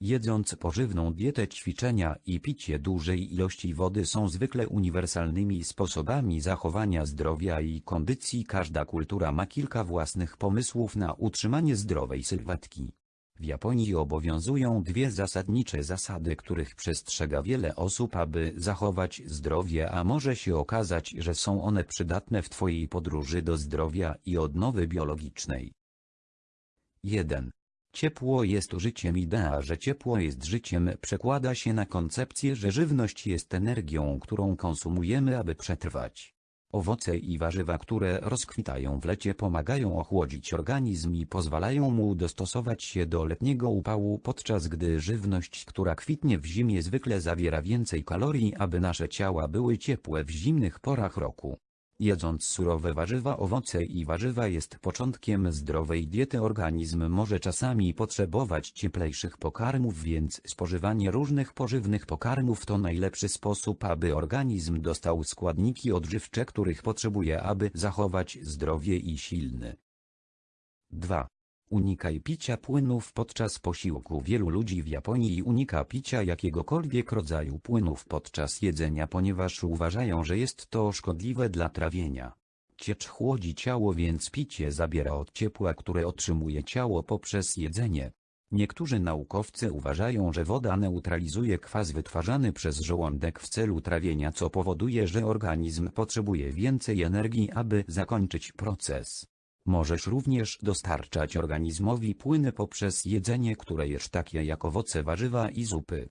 Jedząc pożywną dietę ćwiczenia i picie dużej ilości wody są zwykle uniwersalnymi sposobami zachowania zdrowia i kondycji. Każda kultura ma kilka własnych pomysłów na utrzymanie zdrowej sylwetki. W Japonii obowiązują dwie zasadnicze zasady, których przestrzega wiele osób, aby zachować zdrowie, a może się okazać, że są one przydatne w Twojej podróży do zdrowia i odnowy biologicznej. 1. Ciepło jest życiem idea, że ciepło jest życiem przekłada się na koncepcję, że żywność jest energią, którą konsumujemy, aby przetrwać. Owoce i warzywa, które rozkwitają w lecie pomagają ochłodzić organizm i pozwalają mu dostosować się do letniego upału, podczas gdy żywność, która kwitnie w zimie zwykle zawiera więcej kalorii, aby nasze ciała były ciepłe w zimnych porach roku. Jedząc surowe warzywa, owoce i warzywa jest początkiem zdrowej diety. Organizm może czasami potrzebować cieplejszych pokarmów, więc spożywanie różnych pożywnych pokarmów to najlepszy sposób, aby organizm dostał składniki odżywcze, których potrzebuje, aby zachować zdrowie i silny. 2. Unikaj picia płynów podczas posiłku. Wielu ludzi w Japonii unika picia jakiegokolwiek rodzaju płynów podczas jedzenia, ponieważ uważają, że jest to szkodliwe dla trawienia. Ciecz chłodzi ciało, więc picie zabiera od ciepła, które otrzymuje ciało poprzez jedzenie. Niektórzy naukowcy uważają, że woda neutralizuje kwas wytwarzany przez żołądek w celu trawienia, co powoduje, że organizm potrzebuje więcej energii, aby zakończyć proces. Możesz również dostarczać organizmowi płyny poprzez jedzenie, które jesz takie jak owoce, warzywa i zupy.